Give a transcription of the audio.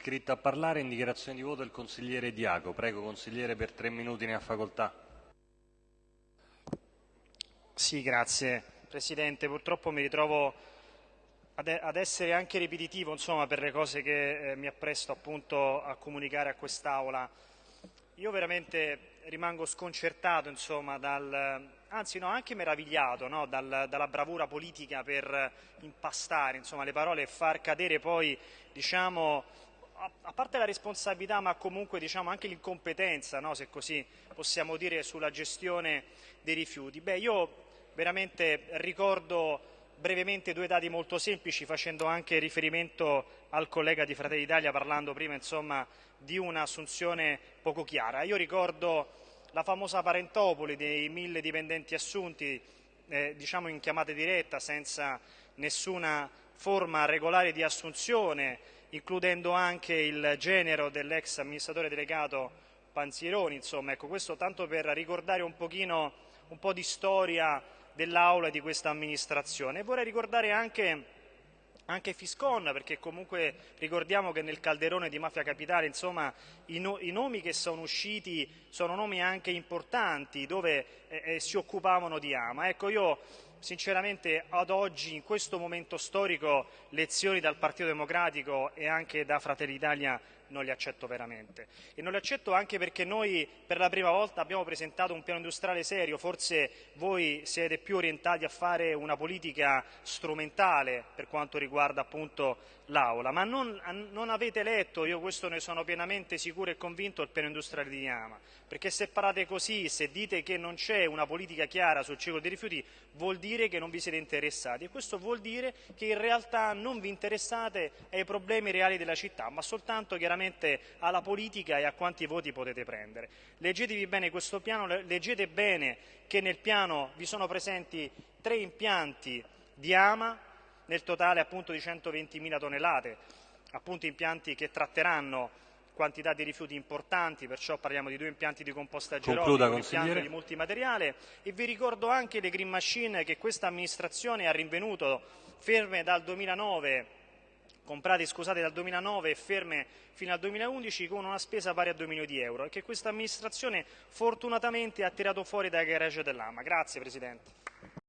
Iscritto a parlare in dichiarazione di voto il consigliere Diaco. Prego consigliere per tre minuti ne ha facoltà. Sì, grazie Presidente. Purtroppo mi ritrovo ad essere anche ripetitivo insomma, per le cose che eh, mi appresto appunto a comunicare a quest'Aula. Io veramente rimango sconcertato insomma, dal, anzi no, anche meravigliato no, dal, dalla bravura politica per impastare insomma, le parole e far cadere poi diciamo, a parte la responsabilità ma comunque diciamo, anche l'incompetenza, no, se così possiamo dire, sulla gestione dei rifiuti. Beh, io veramente ricordo brevemente due dati molto semplici facendo anche riferimento al collega di Fratelli d'Italia parlando prima insomma, di un'assunzione poco chiara. Io ricordo la famosa parentopoli dei mille dipendenti assunti eh, diciamo in chiamata diretta senza nessuna forma regolare di assunzione includendo anche il genero dell'ex amministratore delegato Panzieroni, insomma, ecco, questo tanto per ricordare un pochino un po' di storia dell'Aula e di questa amministrazione. vorrei ricordare anche anche Fiscon, perché comunque ricordiamo che nel calderone di Mafia Capitale insomma, i, no, i, nomi che sono usciti sono nomi anche importanti dove eh, eh, si occupavano di Ama. Ecco, io sinceramente ad oggi, in questo momento storico, lezioni dal Partito Democratico e anche da Fratelli d'Italia non li accetto veramente. E non li accetto anche perché noi per la prima volta abbiamo presentato un piano industriale serio, forse voi siete più orientati a fare una politica strumentale per quanto riguarda appunto l'Aula, ma non, non, avete letto, io questo ne sono pienamente sicuro e convinto, il piano industriale di Yama, perché se parlate così, se dite che non c'è una politica chiara sul ciclo dei rifiuti, vuol dire che non vi siete interessati e questo vuol dire che in realtà non vi interessate ai problemi reali della città, ma soltanto chiaramente alla politica e a quanti voti potete prendere. Leggetevi bene questo piano, leggete bene che nel piano vi sono presenti tre impianti di AMA, nel totale appunto di 120.000 tonnellate, appunto impianti che tratteranno quantità di rifiuti importanti, perciò parliamo di due impianti di compostaggio Concluda, un impianto di multimateriale e vi ricordo anche le green machine che questa amministrazione ha rinvenuto ferme dal 2009 comprate scusate, dal 2009 e ferme fino al 2011 con una spesa pari a 2 milioni di euro e che questa amministrazione fortunatamente ha tirato fuori dai garage dell'AMA. Grazie Presidente.